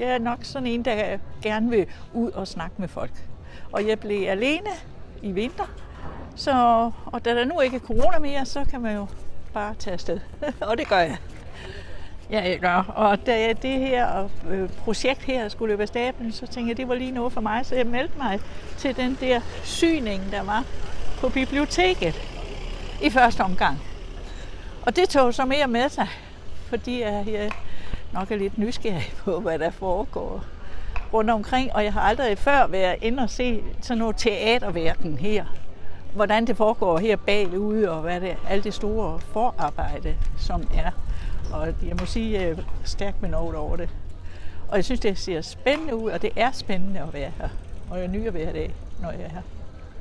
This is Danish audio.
Jeg er nok sådan en, der gerne vil ud og snakke med folk. Og jeg blev alene i vinter, så, og da der nu ikke er corona mere, så kan man jo bare tage afsted. og det gør jeg. Ja, jeg gør. Og da det her øh, projekt her skulle løbe af stablen, så tænkte jeg, det var lige noget for mig, så jeg meldte mig til den der syning, der var på biblioteket i første omgang. Og det tog så mere med sig, fordi jeg nok er lidt nysgerrig på, hvad der foregår rundt omkring, og jeg har aldrig før været inde og se sådan noget teaterverden her. Hvordan det foregår her bagude, og hvad det alt det store forarbejde, som er. Og jeg må sige, jeg er stærkt benovet over det. Og jeg synes, det ser spændende ud, og det er spændende at være her. Og jeg nyder hver dag, når jeg er her.